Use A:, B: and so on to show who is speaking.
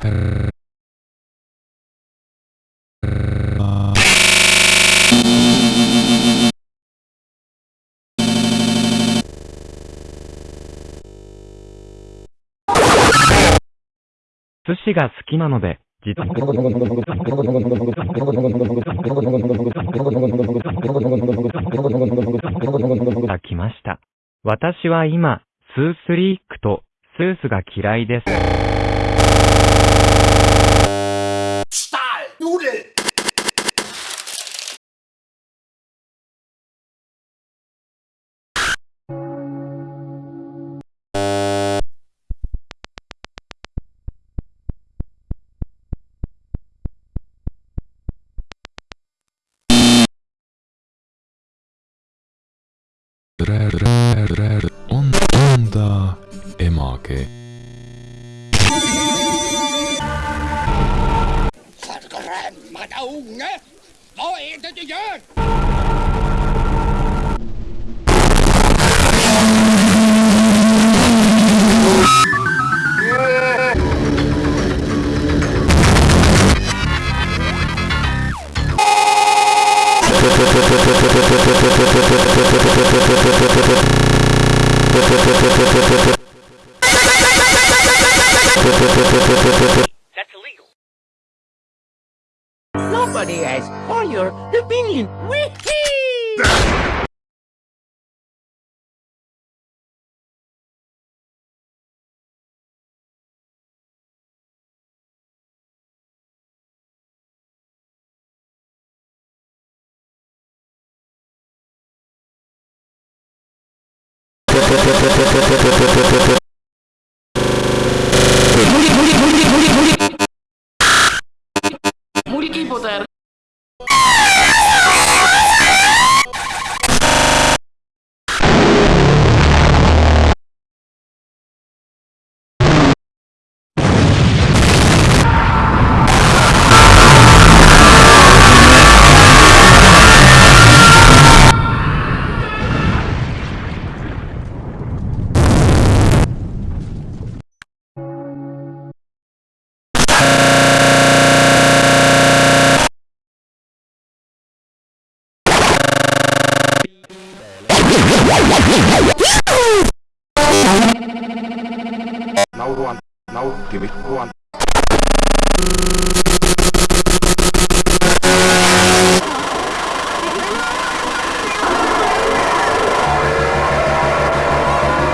A: 寿司が好きなので、実は。来ました。私は今、スースリークと、スースが嫌いです。
B: rer rer rer
C: on onda emake.
B: Forgrønn meg da, er unge! Hva er det du gjør?
D: That's illegal.
E: Nobody has for your opinion. मुड़ी
F: की पोता यार Now one. Now give it one.